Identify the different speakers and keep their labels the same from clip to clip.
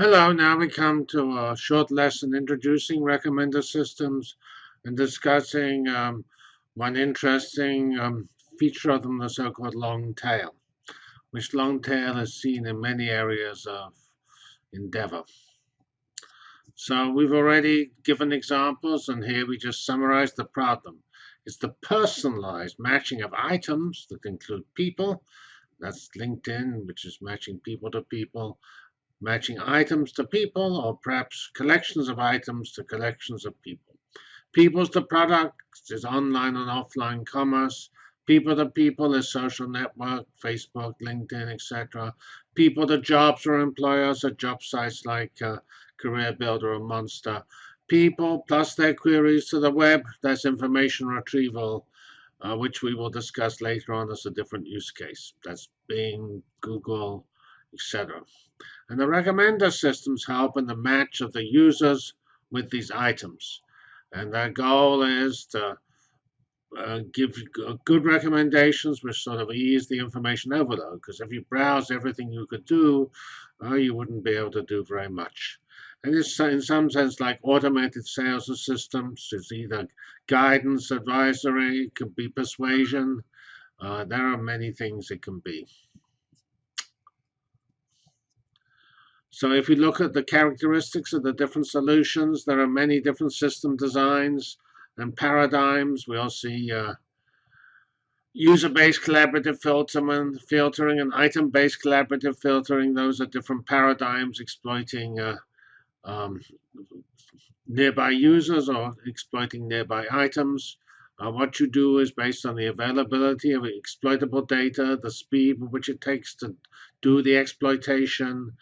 Speaker 1: Hello, now we come to a short lesson introducing recommender systems and discussing um, one interesting um, feature of them, the so-called long tail, which long tail is seen in many areas of endeavor. So we've already given examples, and here we just summarize the problem. It's the personalized matching of items that include people. That's LinkedIn, which is matching people to people, matching items to people, or perhaps collections of items to collections of people. People's to products is online and offline commerce. People to people is social network, Facebook, LinkedIn, etc. People to jobs or employers are job sites like uh, Career Builder or Monster. People plus their queries to the web, that's information retrieval, uh, which we will discuss later on as a different use case. That's Bing, Google, etc. And the recommender systems help in the match of the users with these items. And their goal is to uh, give good recommendations which sort of ease the information overload. Because if you browse everything you could do, uh, you wouldn't be able to do very much. And it's in some sense like automated sales systems. It's either guidance, advisory, it could be persuasion. Uh, there are many things it can be. So if we look at the characteristics of the different solutions, there are many different system designs and paradigms. We all see uh, user-based collaborative filtering, and item-based collaborative filtering. Those are different paradigms exploiting uh, um, nearby users or exploiting nearby items. Uh, what you do is based on the availability of exploitable data, the speed with which it takes to do the exploitation,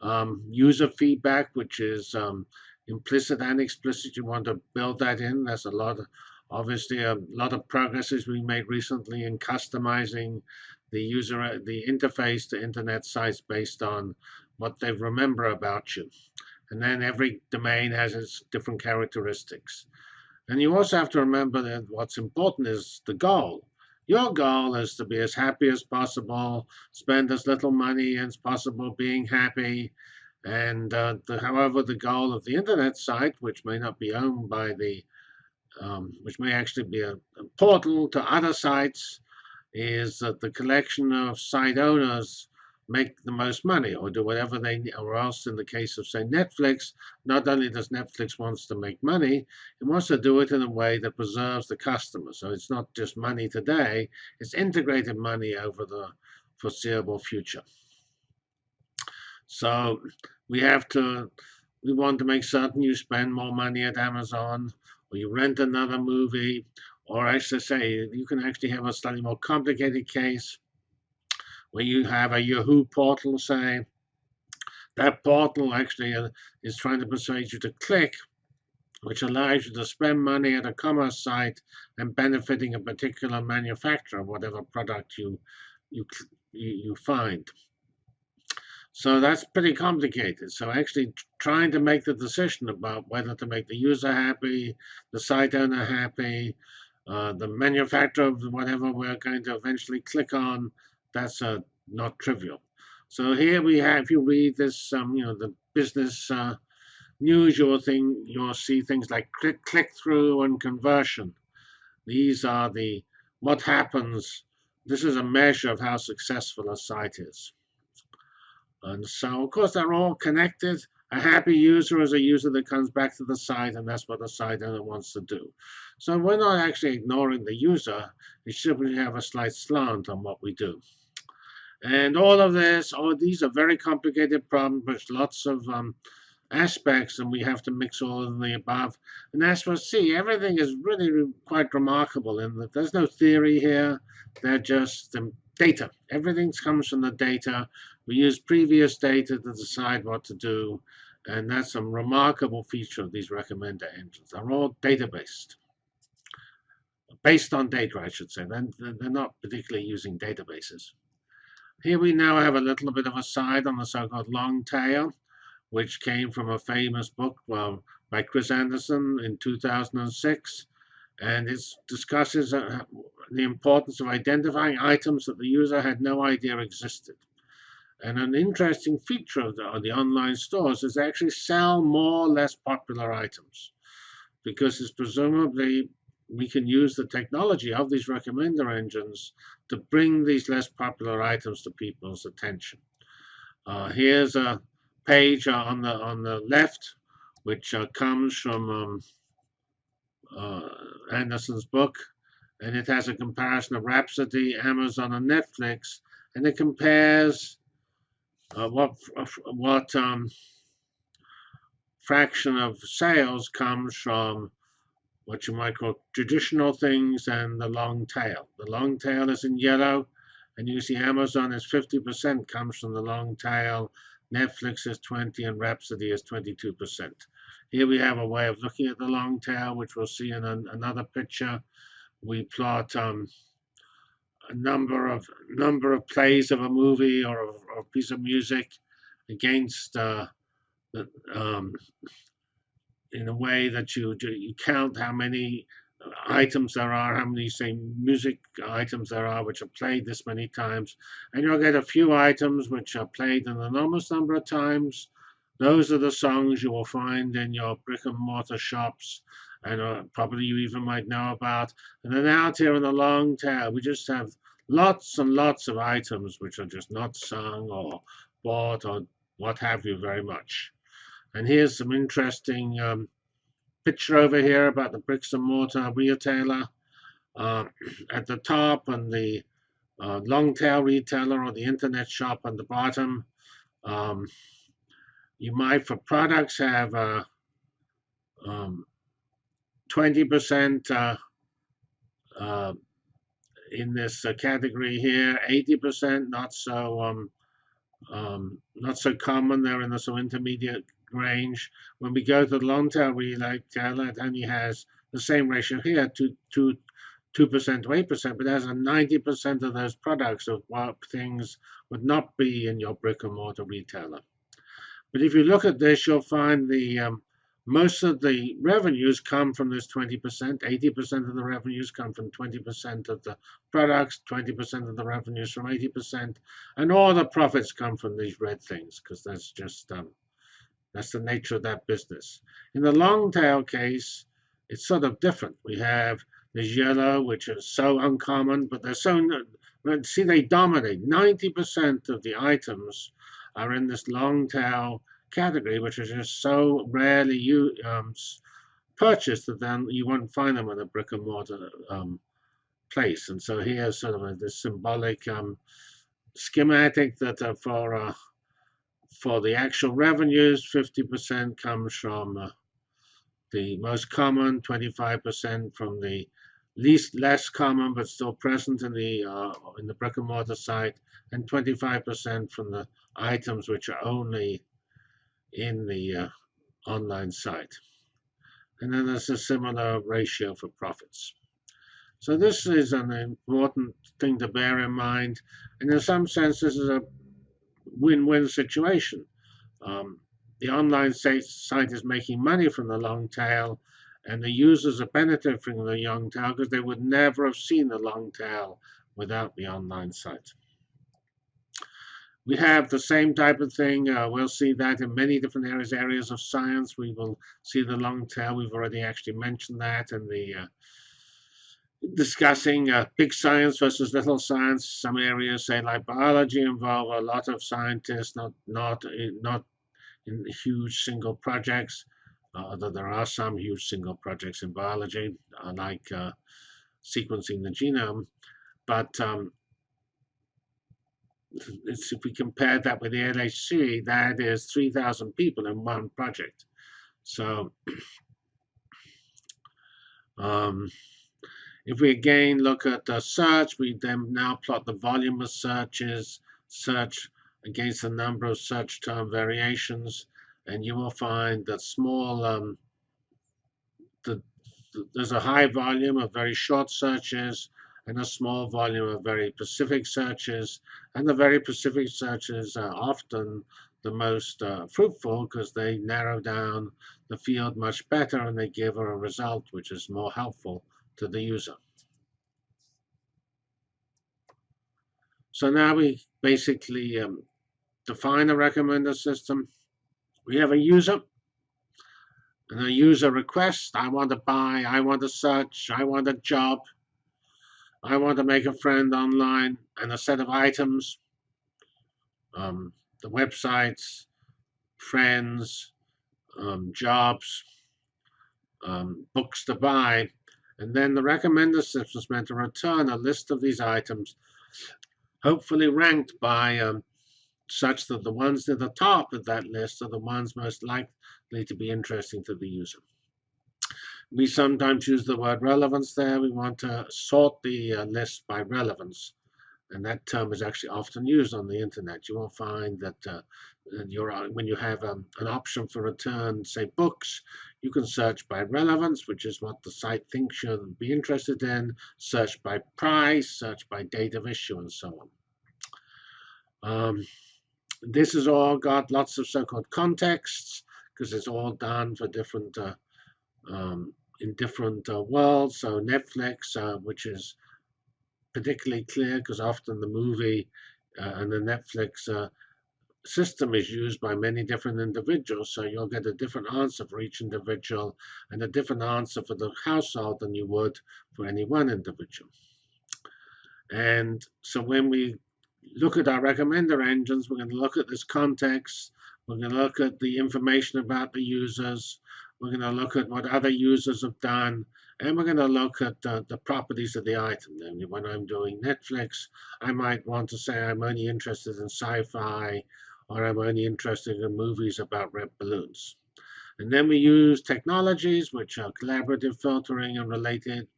Speaker 1: um, user feedback, which is um, implicit and explicit. You want to build that in. There's a lot of, obviously, a lot of progress we made recently in customizing the user, the interface to internet sites based on what they remember about you. And then every domain has its different characteristics. And you also have to remember that what's important is the goal. Your goal is to be as happy as possible, spend as little money as possible being happy. And uh, the, however, the goal of the internet site, which may not be owned by the, um, which may actually be a, a portal to other sites, is that the collection of site owners make the most money or do whatever they need, or else in the case of say Netflix, not only does Netflix wants to make money, it wants to do it in a way that preserves the customer. So it's not just money today, it's integrated money over the foreseeable future. So we have to, we want to make certain you spend more money at Amazon or you rent another movie, or I should say, you can actually have a slightly more complicated case where you have a Yahoo portal, say, that portal actually uh, is trying to persuade you to click, which allows you to spend money at a commerce site and benefiting a particular manufacturer, whatever product you you you find. So that's pretty complicated. So actually trying to make the decision about whether to make the user happy, the site owner happy, uh, the manufacturer of whatever we're going to eventually click on, that's uh, not trivial. So here we have, if you read this, um, you know, the business uh, news, you'll, thing, you'll see things like click, click through and conversion. These are the, what happens, this is a measure of how successful a site is. And so, of course, they're all connected. A happy user is a user that comes back to the site, and that's what the site owner wants to do. So we're not actually ignoring the user. We simply have a slight slant on what we do. And all of this, all these are very complicated problems with lots of um, aspects, and we have to mix all of the above. And as for see, everything is really quite remarkable in that there's no theory here. They're just um, data. Everything comes from the data. We use previous data to decide what to do. And that's a remarkable feature of these recommender engines. They're all data-based. Based on data, I should say. They're not particularly using databases. Here we now have a little bit of a side on the so-called long tail, which came from a famous book by Chris Anderson in 2006. And it discusses uh, the importance of identifying items that the user had no idea existed. And an interesting feature of the, of the online stores is they actually sell more or less popular items because it's presumably we can use the technology of these recommender engines to bring these less popular items to people's attention. Uh, here's a page on the on the left, which uh, comes from um, uh, Anderson's book, and it has a comparison of Rhapsody, Amazon, and Netflix, and it compares uh, what what um, fraction of sales comes from what you might call traditional things and the long tail. The long tail is in yellow, and you see Amazon is 50% comes from the long tail, Netflix is 20, and Rhapsody is 22%. Here we have a way of looking at the long tail, which we'll see in an, another picture. We plot um, a number of number of plays of a movie or a, or a piece of music against uh, the, um, in a way that you you count how many items there are, how many say music items there are which are played this many times, and you'll get a few items which are played an enormous number of times. Those are the songs you will find in your brick and mortar shops, and uh, probably you even might know about. And then out here in the long tail, we just have lots and lots of items which are just not sung or bought or what have you very much. And here's some interesting um, picture over here about the bricks and mortar retailer. Uh, at the top and the uh, long tail retailer or the internet shop on the bottom. Um, you might, for products, have 20% uh, um, uh, in this uh, category here, 80% not so um, um, not so common. They're in the so intermediate range. When we go to the long tail retailer, it only has the same ratio here, to to two percent to eight percent, but has a ninety percent of those products of what things would not be in your brick and mortar retailer. But if you look at this, you'll find the um, most of the revenues come from this 20%. 80% of the revenues come from 20% of the products, 20% of the revenues from 80%, and all the profits come from these red things because that's just um, that's the nature of that business. In the long tail case, it's sort of different. We have the yellow, which is so uncommon, but they're so see they dominate. 90% of the items are in this long tail category, which is just so rarely you, um, purchased that then you won't find them in a brick and mortar um, place. And so here's sort of a, this symbolic um, schematic that uh, for uh, for the actual revenues, 50% comes from uh, the most common, 25% from the least less common but still present in the uh, in the brick and mortar site, and 25% from the items which are only in the uh, online site. And then there's a similar ratio for profits. So this is an important thing to bear in mind. And in some sense, this is a win-win situation. Um, the online site, is making money from the long tail, and the users are benefiting from the long tail because they would never have seen the long tail without the online site. We have the same type of thing. Uh, we'll see that in many different areas, areas of science. We will see the long tail. We've already actually mentioned that in the uh, discussing uh, big science versus little science. Some areas, say like biology, involve a lot of scientists, not not not in huge single projects. Although there are some huge single projects in biology, uh, like uh, sequencing the genome, but um, if we compare that with the LHC, that is 3,000 people in one project. So um, if we again look at the search, we then now plot the volume of searches, search against the number of search term variations, and you will find that small, um, the, the, there's a high volume of very short searches, and a small volume of very specific searches. And the very specific searches are often the most uh, fruitful because they narrow down the field much better and they give a result which is more helpful to the user. So now we basically um, define a recommender system. We have a user, and a user request. I want to buy, I want to search, I want a job, I want to make a friend online, and a set of items, um, the websites, friends, um, jobs, um, books to buy, and then the recommender system is meant to return a list of these items, hopefully ranked by um, such that the ones at the top of that list are the ones most likely to be interesting to the user. We sometimes use the word relevance there. We want to sort the uh, list by relevance. And that term is actually often used on the internet. You will find that uh, uh, when you have um, an option for return, say books, you can search by relevance, which is what the site thinks you'll be interested in, search by price, search by date of issue, and so on. Um, this has all got lots of so-called contexts because it's all done for different uh, um, in different uh, worlds. So Netflix, uh, which is particularly clear because often the movie uh, and the Netflix uh, system is used by many different individuals. So you'll get a different answer for each individual and a different answer for the household than you would for any one individual. And so when we look at our recommender engines, we're going to look at this context, we're going to look at the information about the users, we're going to look at what other users have done, and we're going to look at uh, the properties of the item. When I'm doing Netflix, I might want to say I'm only interested in sci-fi, or I'm only interested in movies about red balloons. And then we use technologies, which are collaborative filtering and related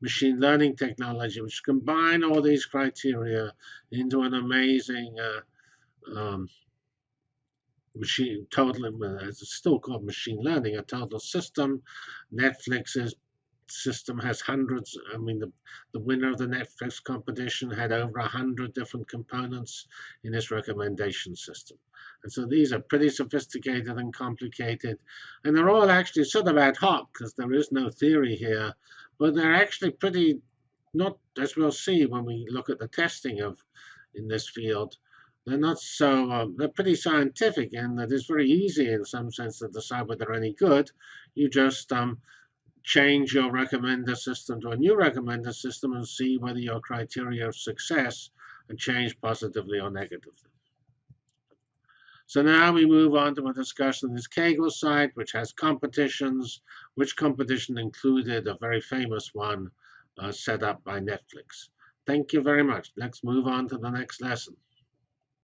Speaker 1: machine learning technology, which combine all these criteria into an amazing uh, um, machine total. It's still called machine learning, a total system. Netflix's system has hundreds. I mean, the, the winner of the Netflix competition had over a hundred different components in its recommendation system. And so these are pretty sophisticated and complicated. And they're all actually sort of ad hoc because there is no theory here but they're actually pretty, not as we'll see when we look at the testing of in this field, they're not so, um, they're pretty scientific and that it's very easy in some sense to decide whether they're any good. You just um, change your recommender system to a new recommender system and see whether your criteria of success are changed positively or negatively. So now we move on to a discussion of this Kaggle site, which has competitions, which competition included a very famous one uh, set up by Netflix. Thank you very much. Let's move on to the next lesson.